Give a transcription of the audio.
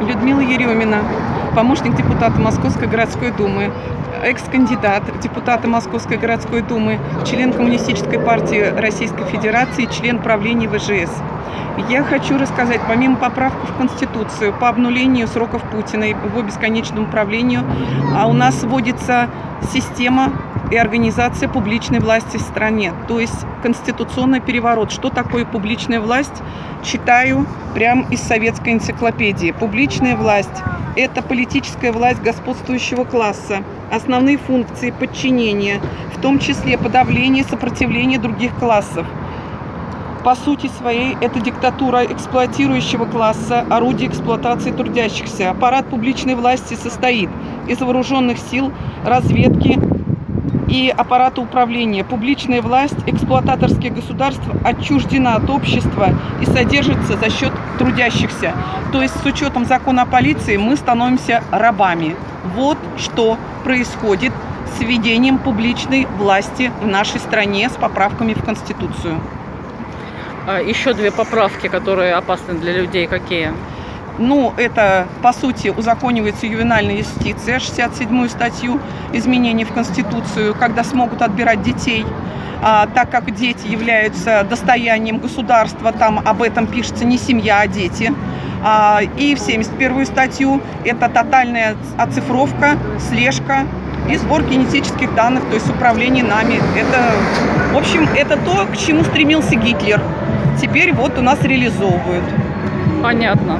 Людмила Еремина, помощник депутата Московской городской думы, экс-кандидат депутата Московской городской думы, член Коммунистической партии Российской Федерации, член правления ВЖС. Я хочу рассказать, помимо поправки в Конституцию по обнулению сроков Путина и его бесконечному правлению, а у нас вводится система и организация публичной власти в стране, то есть конституционный переворот. Что такое публичная власть? Читаю прямо из советской энциклопедии. Публичная власть – это политическая власть господствующего класса, основные функции подчинения, в том числе подавление сопротивления других классов. По сути своей, это диктатура эксплуатирующего класса, орудие эксплуатации трудящихся. Аппарат публичной власти состоит из вооруженных сил, разведки, и аппарата управления. Публичная власть эксплуататорских государств отчуждена от общества и содержится за счет трудящихся. То есть с учетом закона о полиции мы становимся рабами. Вот что происходит с введением публичной власти в нашей стране с поправками в Конституцию. А, Еще две поправки, которые опасны для людей, какие? Ну, это, по сути, узаконивается ювенальная юстиция, 67-ю статью изменений в Конституцию, когда смогут отбирать детей, а, так как дети являются достоянием государства, там об этом пишется не семья, а дети. А, и в 71-ю статью это тотальная оцифровка, слежка и сбор генетических данных, то есть управление нами. Это, в общем, это то, к чему стремился Гитлер. Теперь вот у нас реализовывают. Понятно.